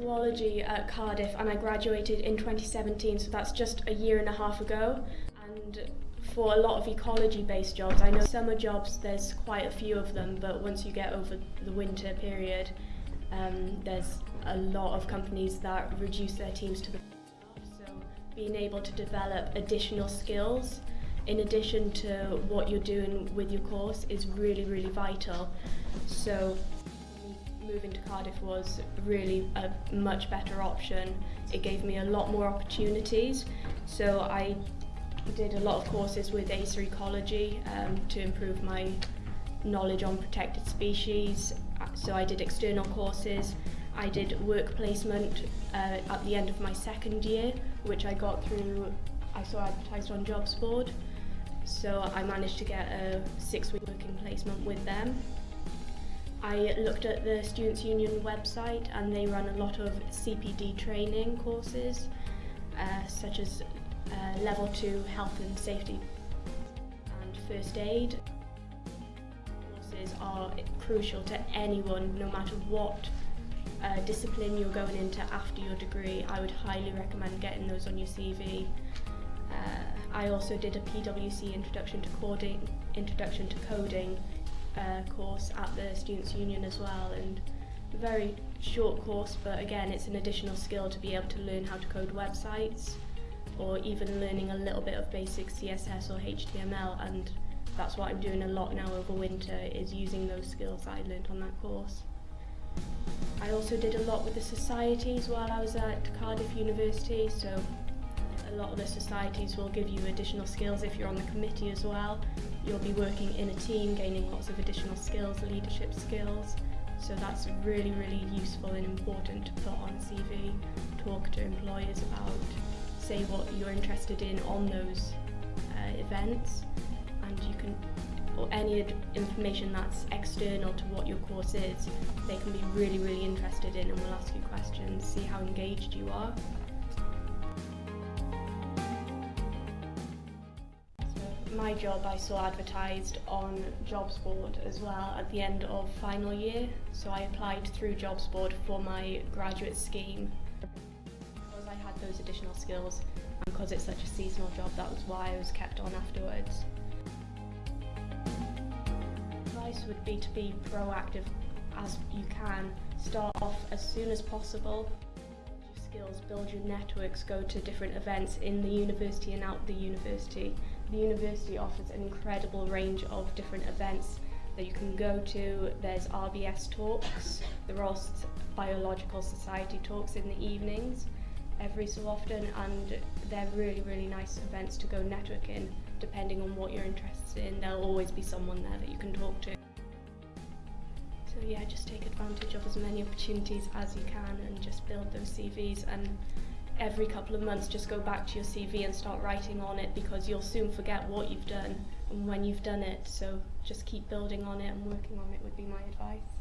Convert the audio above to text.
zoology at Cardiff and I graduated in 2017 so that's just a year and a half ago. And for a lot of ecology based jobs I know summer jobs there's quite a few of them but once you get over the winter period um, there's a lot of companies that reduce their teams to the so being able to develop additional skills in addition to what you're doing with your course is really really vital. So moving to Cardiff was really a much better option. It gave me a lot more opportunities. So I did a lot of courses with Acer Ecology um, to improve my knowledge on protected species. So I did external courses. I did work placement uh, at the end of my second year, which I got through, I saw advertised on Jobs Board. So I managed to get a six-week working placement with them. I looked at the Students' Union website and they run a lot of CPD training courses, uh, such as uh, Level 2 Health and Safety and First Aid. Courses are crucial to anyone, no matter what uh, discipline you're going into after your degree. I would highly recommend getting those on your CV. Uh, I also did a PwC Introduction to Coding, Introduction to Coding uh, course at the Students' Union as well and very short course but again it's an additional skill to be able to learn how to code websites or even learning a little bit of basic CSS or HTML and that's what I'm doing a lot now over winter is using those skills that I learned on that course. I also did a lot with the societies while I was at Cardiff University so a lot of the societies will give you additional skills if you're on the committee as well. You'll be working in a team, gaining lots of additional skills, leadership skills. So that's really, really useful and important to put on CV. Talk to employers about, say what you're interested in on those uh, events, and you can, or any information that's external to what your course is, they can be really, really interested in and will ask you questions, see how engaged you are. My job I saw advertised on Jobs Board as well at the end of final year. So I applied through Jobs Board for my graduate scheme. Because I had those additional skills and because it's such a seasonal job, that was why I was kept on afterwards. Advice would be to be proactive as you can. Start off as soon as possible skills, build your networks, go to different events in the university and out the university the university offers an incredible range of different events that you can go to. There's RBS talks, the Royal Biological Society talks in the evenings every so often and they're really really nice events to go networking depending on what you're interested in there'll always be someone there that you can talk to so yeah just take advantage of as many opportunities as you can and just build those CVs and every couple of months just go back to your CV and start writing on it because you'll soon forget what you've done and when you've done it. So just keep building on it and working on it would be my advice.